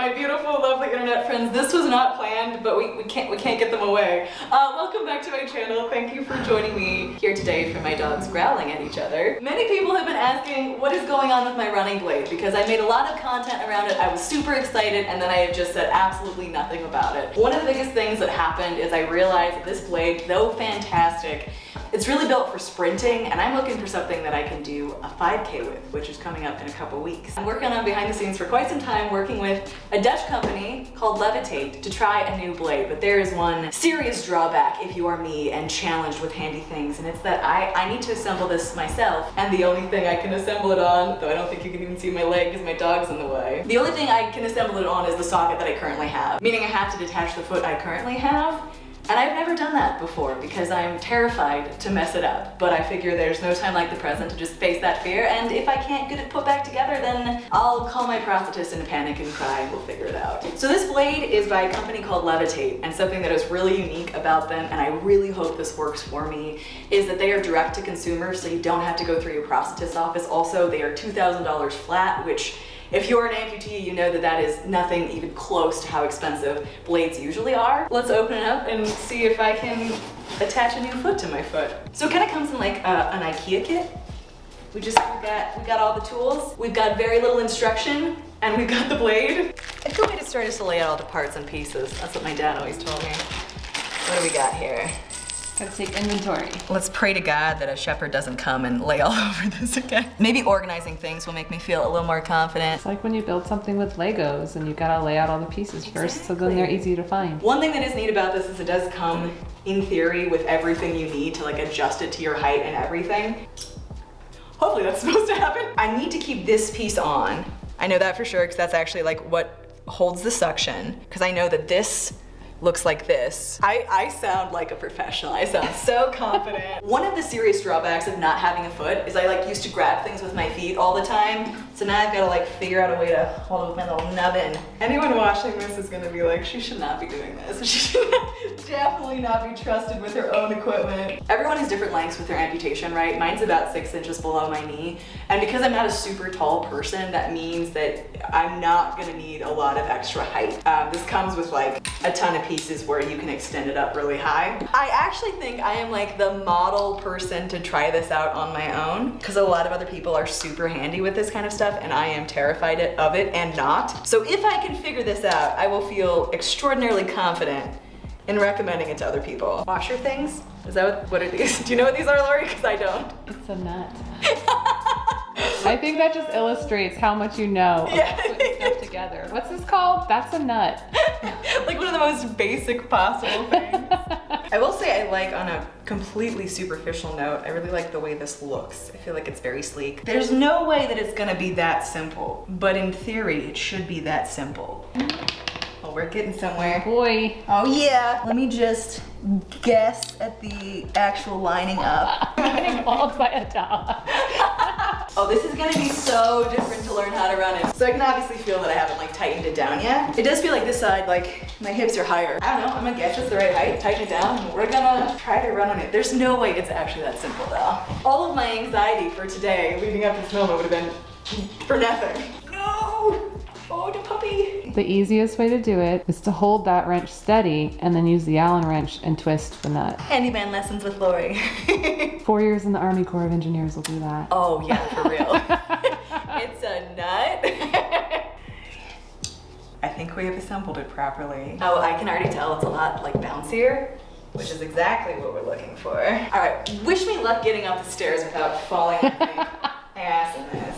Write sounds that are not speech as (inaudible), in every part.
my beautiful, lovely internet friends. This was not planned, but we, we can't we can't get them away. Uh, welcome back to my channel. Thank you for joining me here today for my dogs growling at each other. Many people have been asking what is going on with my running blade because I made a lot of content around it. I was super excited and then I have just said absolutely nothing about it. One of the biggest things that happened is I realized that this blade, though fantastic, it's really built for sprinting and I'm looking for something that I can do a 5K with, which is coming up in a couple weeks. I'm working on behind the scenes for quite some time working with a Dutch company called Levitate to try a new blade, but there is one serious drawback if you are me and challenged with handy things, and it's that I, I need to assemble this myself, and the only thing I can assemble it on, though I don't think you can even see my leg because my dog's in the way, the only thing I can assemble it on is the socket that I currently have, meaning I have to detach the foot I currently have, and I've never done that before because I'm terrified to mess it up. But I figure there's no time like the present to just face that fear. And if I can't get it put back together, then I'll call my prosthetist in a panic and cry. We'll figure it out. So this blade is by a company called Levitate. And something that is really unique about them, and I really hope this works for me, is that they are direct to consumer. So you don't have to go through your prosthetist office. Also, they are $2,000 flat, which if you're an amputee, you know that that is nothing even close to how expensive blades usually are. Let's open it up and see if I can attach a new foot to my foot. So it kind of comes in like uh, an Ikea kit. We just we got we got all the tools. We've got very little instruction, and we've got the blade. A good way to start is to lay out all the parts and pieces. That's what my dad always told me. What do we got here? Let's take inventory. Let's pray to God that a shepherd doesn't come and lay all (laughs) over this again. Maybe organizing things will make me feel a little more confident. It's like when you build something with Legos and you gotta lay out all the pieces first so then they're easy to find. One thing that is neat about this is it does come in theory with everything you need to like adjust it to your height and everything. Hopefully that's (laughs) supposed to happen. I need to keep this piece on. I know that for sure because that's actually like what holds the suction because I know that this looks like this. I, I sound like a professional. I sound so (laughs) confident. One of the serious drawbacks of not having a foot is I like used to grab things with my feet all the time. So now I've got to like figure out a way to hold it with my little nubbin. Anyone watching this is gonna be like, she should not be doing this. (laughs) She should definitely not be trusted with her own equipment. Everyone has different lengths with their amputation, right? Mine's about six inches below my knee. And because I'm not a super tall person, that means that I'm not gonna need a lot of extra height. Um, this comes with like a ton of pieces where you can extend it up really high. I actually think I am like the model person to try this out on my own because a lot of other people are super handy with this kind of stuff and I am terrified of it and not. So if I can figure this out, I will feel extraordinarily confident in recommending it to other people. Washer things? Is that what, what are (laughs) these? Do you know what these are, Lori? Because I don't. It's a nut. (laughs) I think that just illustrates how much you know of Yeah. putting stuff together. What's this called? That's a nut. (laughs) like one of the most basic possible things. I will say I like on a completely superficial note, I really like the way this looks. I feel like it's very sleek. There's no way that it's gonna be that simple, but in theory, it should be that simple. Well, we're getting somewhere. Boy, Oh yeah. Let me just guess at the actual lining up. (laughs) getting mauled by a dog. (laughs) Oh, this is gonna be so different to learn how to run it. So I can obviously feel that I haven't like tightened it down yet. It does feel like this side, like my hips are higher. I don't know, I'm gonna guess it's the right height, tighten it down, and we're gonna try to run on it. There's no way it's actually that simple though. All of my anxiety for today, leading up to this moment, would have been for nothing. The easiest way to do it is to hold that wrench steady and then use the Allen wrench and twist the nut. Handyman lessons with Lori. (laughs) Four years in the Army Corps of Engineers will do that. oh yeah, for real. (laughs) (laughs) it's a nut. I think we have assembled it properly. Oh, I can already tell it's a lot like bouncier, which is exactly what we're looking for. All right, wish me luck getting up the stairs without falling on my ass in this.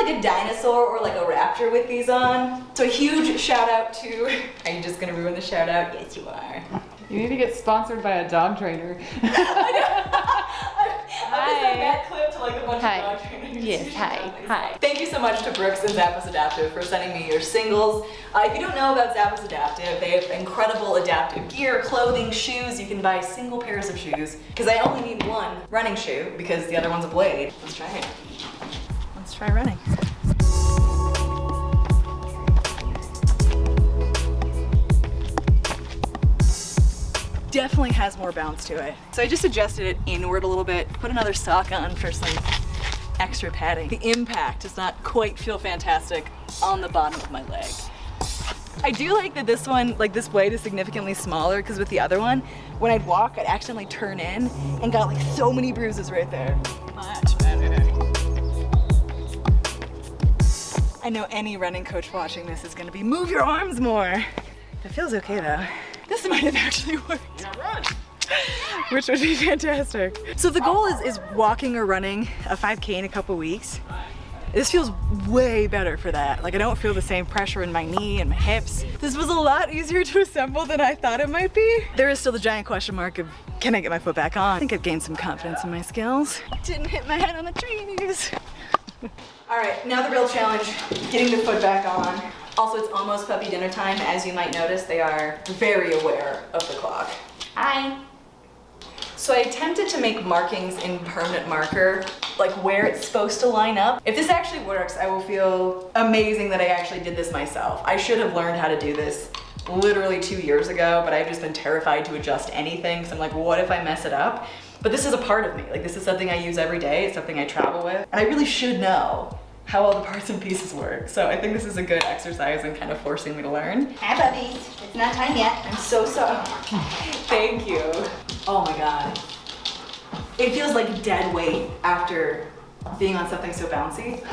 I always feel like a dinosaur or like a raptor with these on. So a huge shout out to, (laughs) are you just gonna ruin the shout out? Yes, you are. You need to get sponsored by a dog trainer. (laughs) I just (laughs) that clip to like a bunch Hi. of dog trainers. Yes, hi, hi. Thank you so much to Brooks and Zappos Adaptive for sending me your singles. Uh, if you don't know about Zappos Adaptive, they have incredible adaptive gear, clothing, shoes. You can buy single pairs of shoes because I only need one running shoe because the other one's a blade. Let's try it. Let's try running. definitely has more bounce to it. So I just adjusted it inward a little bit, put another sock on for some extra padding. The impact does not quite feel fantastic on the bottom of my leg. I do like that this one, like this blade is significantly smaller because with the other one, when I'd walk, I'd accidentally turn in and got like so many bruises right there. I know any running coach watching this is gonna be, move your arms more. It feels okay though. This might have actually worked. Which would be fantastic. So the goal is, is walking or running a 5K in a couple weeks. This feels way better for that. Like I don't feel the same pressure in my knee and my hips. This was a lot easier to assemble than I thought it might be. There is still the giant question mark of can I get my foot back on? I think I've gained some confidence in my skills. Didn't hit my head on the trees. All right, now the real challenge, getting the foot back on. Also, it's almost puppy dinner time. As you might notice, they are very aware of the clock. Hi. So I attempted to make markings in permanent marker, like where it's supposed to line up. If this actually works, I will feel amazing that I actually did this myself. I should have learned how to do this literally two years ago, but I've just been terrified to adjust anything. So I'm like, what if I mess it up? But this is a part of me. Like this is something I use every day. It's something I travel with. And I really should know how all the parts and pieces work. So I think this is a good exercise in kind of forcing me to learn. Hi puppies, it's not time yet. I'm so sorry. (laughs) Thank you. Oh my God. It feels like dead weight after being on something so bouncy.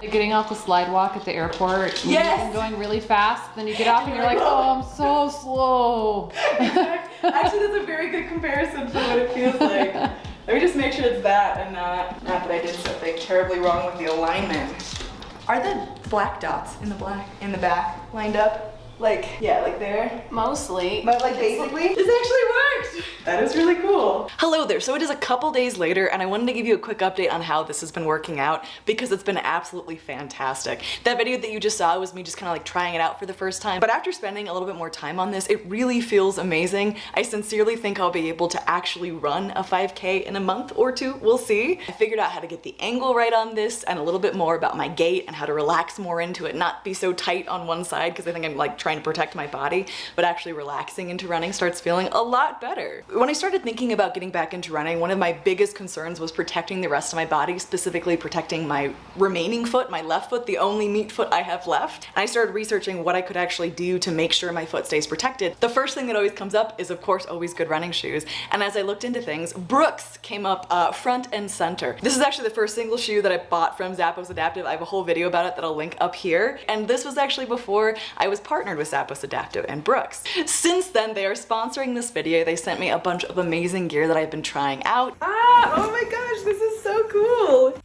(laughs) Getting off the slide walk at the airport. Yes. And going really fast. Then you get off and you're like, (laughs) oh, I'm so slow. Actually, that's a very good comparison for what it feels like. (laughs) Let me just make sure it's that and not, not that I did something terribly wrong with the alignment. Are the black dots in the black in the back lined up? Like, yeah, like there. Mostly. But like basically, this actually worked. That is really cool. Hello there. So it is a couple days later and I wanted to give you a quick update on how this has been working out because it's been absolutely fantastic. That video that you just saw was me just kind of like trying it out for the first time. But after spending a little bit more time on this, it really feels amazing. I sincerely think I'll be able to actually run a 5K in a month or two. We'll see. I figured out how to get the angle right on this and a little bit more about my gait and how to relax more into it, not be so tight on one side because I think I'm like trying to protect my body, but actually relaxing into running starts feeling a lot better. When I started thinking about getting back into running, one of my biggest concerns was protecting the rest of my body, specifically protecting my remaining foot, my left foot, the only meat foot I have left. And I started researching what I could actually do to make sure my foot stays protected. The first thing that always comes up is of course always good running shoes. And as I looked into things, Brooks came up uh, front and center. This is actually the first single shoe that I bought from Zappos Adaptive. I have a whole video about it that I'll link up here. And this was actually before I was partnered with Zappos Adaptive and Brooks. Since then, they are sponsoring this video. They sent me a bunch of amazing gear that I've been trying out. Ah, oh my gosh, this is so cool.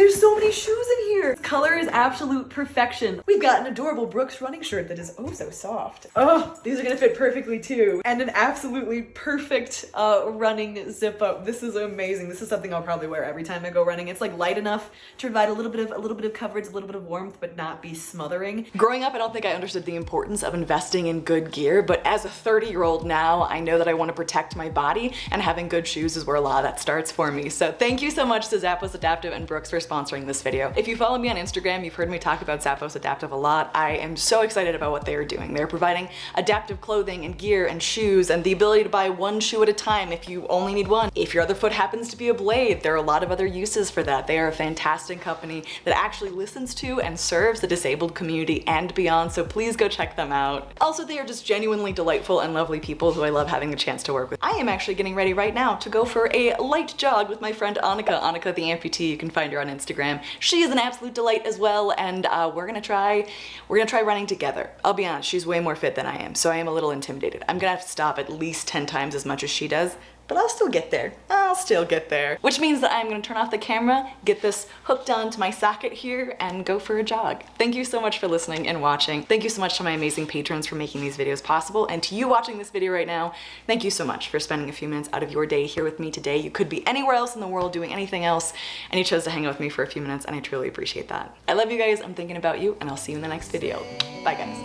There's so many shoes in here. Color is absolute perfection. We've got an adorable Brooks running shirt that is oh so soft. Oh, these are gonna fit perfectly too. And an absolutely perfect uh, running zip up. This is amazing. This is something I'll probably wear every time I go running. It's like light enough to provide a little bit of a little bit of coverage, a little bit of warmth, but not be smothering. Growing up, I don't think I understood the importance of investing in good gear, but as a 30 year old now, I know that I want to protect my body and having good shoes is where a lot of that starts for me. So thank you so much to Zappos Adaptive and Brooks for sponsoring this video. If you follow me on Instagram, you've heard me talk about Zappos Adaptive a lot. I am so excited about what they are doing. They're providing adaptive clothing and gear and shoes and the ability to buy one shoe at a time if you only need one. If your other foot happens to be a blade, there are a lot of other uses for that. They are a fantastic company that actually listens to and serves the disabled community and beyond, so please go check them out. Also, they are just genuinely delightful and lovely people who I love having the chance to work with. I am actually getting ready right now to go for a light jog with my friend Annika. Annika the amputee, you can find her on Instagram. She is an absolute delight as well, and uh, we're gonna try, we're gonna try running together. I'll be honest, she's way more fit than I am, so I am a little intimidated. I'm gonna have to stop at least 10 times as much as she does, but I'll still get there. I'll still get there. Which means that I'm gonna turn off the camera, get this hooked onto my socket here, and go for a jog. Thank you so much for listening and watching. Thank you so much to my amazing patrons for making these videos possible, and to you watching this video right now, thank you so much for spending a few minutes out of your day here with me today. You could be anywhere else in the world doing anything else, and you chose to hang out with me for a few minutes, and I truly appreciate that. I love you guys, I'm thinking about you, and I'll see you in the next video. Bye guys.